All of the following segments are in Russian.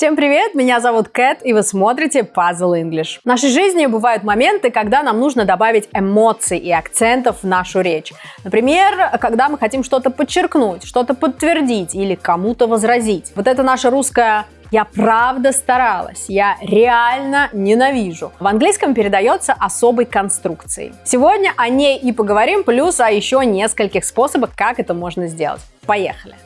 Всем привет, меня зовут Кэт, и вы смотрите Puzzle English. В нашей жизни бывают моменты, когда нам нужно добавить эмоций и акцентов в нашу речь. Например, когда мы хотим что-то подчеркнуть, что-то подтвердить или кому-то возразить. Вот это наша русская я правда старалась, я реально ненавижу. В английском передается особой конструкцией. Сегодня о ней и поговорим, плюс о еще нескольких способах, как это можно сделать. Поехали!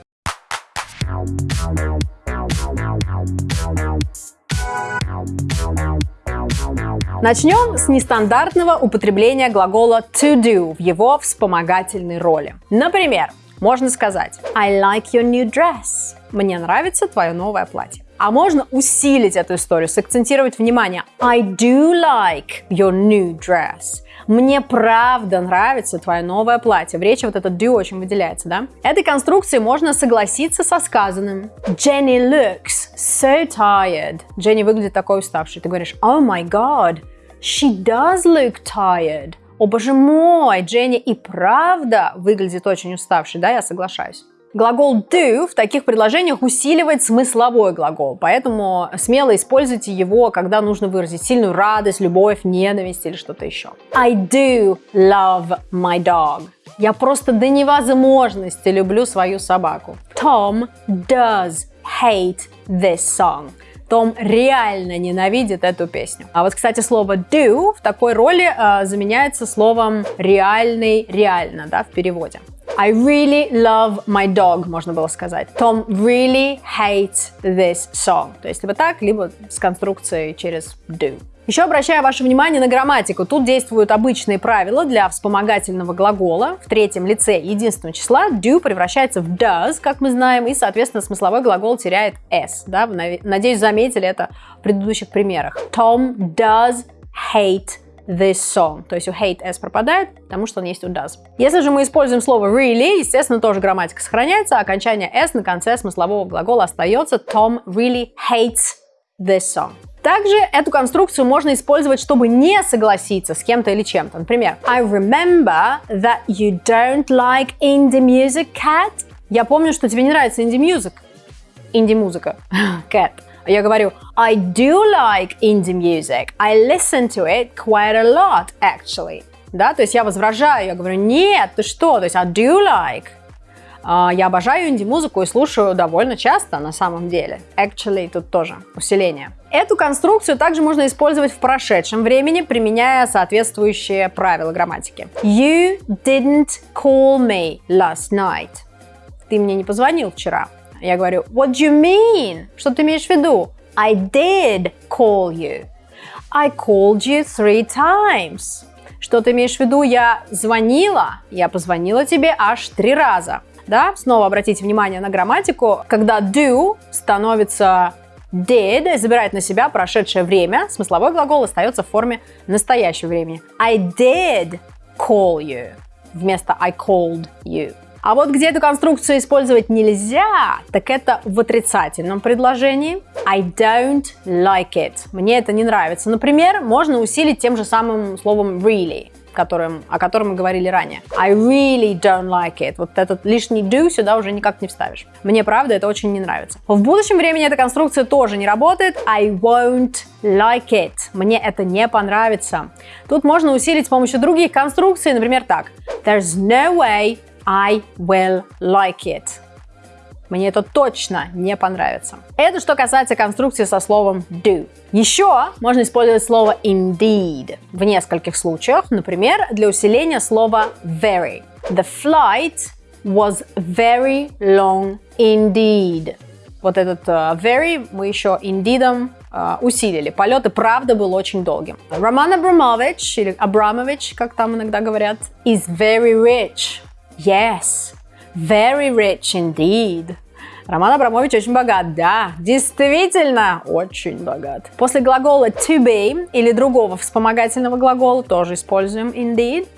Начнем с нестандартного употребления глагола to do в его вспомогательной роли. Например, можно сказать I like your new dress. Мне нравится твое новое платье. А можно усилить эту историю, сакцентировать внимание. I do like your new dress. Мне правда нравится твое новое платье. В речи вот этот do очень выделяется, да? Этой конструкции можно согласиться со сказанным. Jenny looks so tired. Дженни выглядит такой уставшей. Ты говоришь, oh my god, she does look tired. О боже мой, Дженни и правда выглядит очень уставшей, да, я соглашаюсь. Глагол do в таких предложениях усиливает смысловой глагол, поэтому смело используйте его, когда нужно выразить сильную радость, любовь, ненависть или что-то еще. I do love my dog. Я просто до невозможности люблю свою собаку. Tom does hate this song. Том реально ненавидит эту песню. А вот, кстати, слово do в такой роли э, заменяется словом реальный, реально, да, в переводе. I really love my dog, можно было сказать. Tom really hates this song. То есть либо так, либо с конструкцией через do. Еще обращаю ваше внимание на грамматику. Тут действуют обычные правила для вспомогательного глагола. В третьем лице единственного числа do превращается в does, как мы знаем, и, соответственно, смысловой глагол теряет s. Да? Надеюсь, заметили это в предыдущих примерах. Tom does hate this song. То есть у hate s пропадает, потому что он есть у does. Если же мы используем слово really, естественно, тоже грамматика сохраняется, а окончание s на конце смыслового глагола остается. Tom really hates this song. Также эту конструкцию можно использовать, чтобы не согласиться с кем-то или чем-то. Например, I remember that you don't like indie music, Cat. Я помню, что тебе не нравится инди-музык. Инди-музыка. Cat. Я говорю, I do like indie music. I listen to it quite a lot, actually. Да, то есть я возражаю, я говорю, нет, ты что? То есть I do like. Uh, я обожаю инди-музыку и слушаю довольно часто на самом деле. Actually, тут тоже усиление. Эту конструкцию также можно использовать в прошедшем времени, применяя соответствующие правила грамматики. You didn't call me last night. Ты мне не позвонил вчера. Я говорю, what do you mean? Что ты имеешь в виду? I did call you. I called you three times. Что ты имеешь в виду? Я звонила, я позвонила тебе аж три раза. Да, снова обратите внимание на грамматику. Когда do становится did, забирает на себя прошедшее время, смысловой глагол остается в форме настоящего времени. I did call you вместо I called you. А вот где эту конструкцию использовать нельзя, так это в отрицательном предложении. I don't like it. Мне это не нравится. Например, можно усилить тем же самым словом really которым, о котором мы говорили ранее. I really don't like it. Вот этот лишний do сюда уже никак не вставишь. Мне, правда, это очень не нравится. В будущем времени эта конструкция тоже не работает. I won't like it. Мне это не понравится. Тут можно усилить с помощью других конструкций, например, так. There's no way I will like it. Мне это точно не понравится. Это что касается конструкции со словом do. Еще можно использовать слово indeed в нескольких случаях. Например, для усиления слова very. The flight was very long indeed. Вот этот uh, very мы еще indeed uh, усилили. Полет и правда был очень долгим. Роман Абрамович, или Абрамович, как там иногда говорят, is very rich. Yes, very rich indeed. Роман Абрамович очень богат, да, действительно очень богат. После глагола to be или другого вспомогательного глагола тоже используем indeed.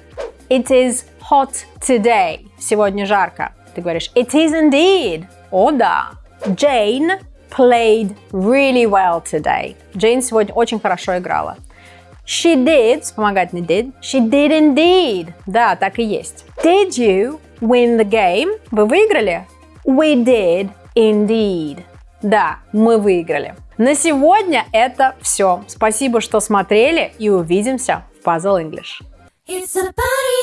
It is hot today. Сегодня жарко. Ты говоришь it is indeed. О да. Jane played really well today. Джейн сегодня очень хорошо играла. She did, вспомогательный did, she did indeed. Да, так и есть. Did you win the game? Вы выиграли? We did indeed. Да, мы выиграли. На сегодня это все. Спасибо, что смотрели и увидимся в Puzzle English. It's a party.